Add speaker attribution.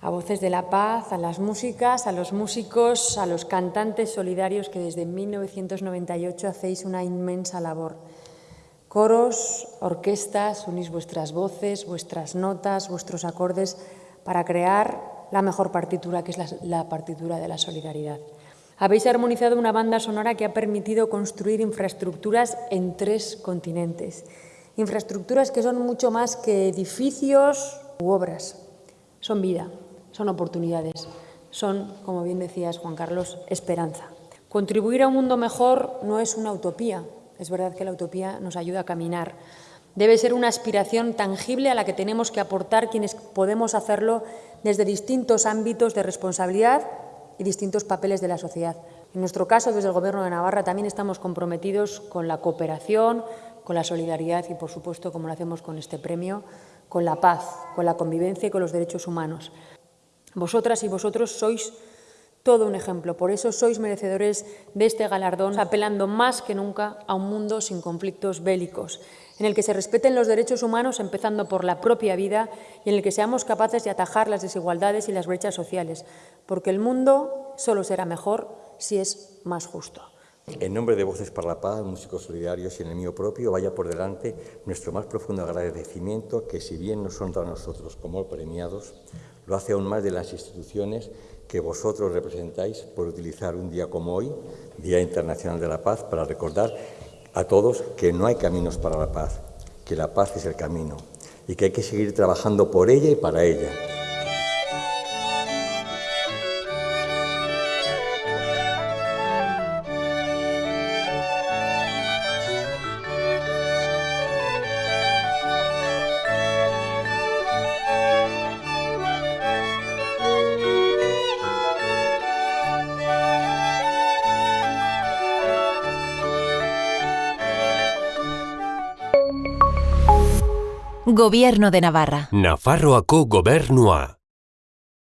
Speaker 1: a Voces de la Paz, a las músicas, a los músicos, a los cantantes solidarios que desde 1998 hacéis una inmensa labor. Coros, orquestas, unís vuestras voces, vuestras notas, vuestros acordes para crear la mejor partitura, que es la, partitura de la solidaridad. Habéis armonizado una banda sonora que ha permitido construir infraestructuras en tres continentes. Infraestructuras que son mucho más que edificios u obras. Son vida, son oportunidades, son, como bien decías Juan Carlos, esperanza. Contribuir a un mundo mejor no es una utopía, es verdad que la utopía nos ayuda a caminar. Debe ser una aspiración tangible a la que tenemos que aportar quienes podemos hacerlo desde distintos ámbitos de responsabilidad y distintos papeles de la sociedad. En nuestro caso, desde el Gobierno de Navarra, también estamos comprometidos con la cooperación, con la solidaridad y, por supuesto, como lo hacemos con este premio, con la paz, con la convivencia y con los derechos humanos. Vosotras y vosotros sois todo un ejemplo, por eso sois merecedores de este galardón, apelando más que nunca a un mundo sin conflictos bélicos, en el que se respeten los derechos humanos empezando por la propia vida y en el que seamos capaces de atajar las desigualdades y las brechas sociales, porque el mundo solo será mejor si es más justo.
Speaker 2: En nombre de Voces para la Paz, Músicos Solidarios y en el mío propio, vaya por delante nuestro más profundo agradecimiento que si bien no son para nosotros como premiados, lo hace aún más de las instituciones que vosotros representáis por utilizar un día como hoy, Día Internacional de la Paz, para recordar a todos que no hay caminos para la paz, que la paz es el camino y que hay que seguir trabajando por ella y para ella.
Speaker 3: Gobierno de Navarra.
Speaker 4: Nafarroako gobernua.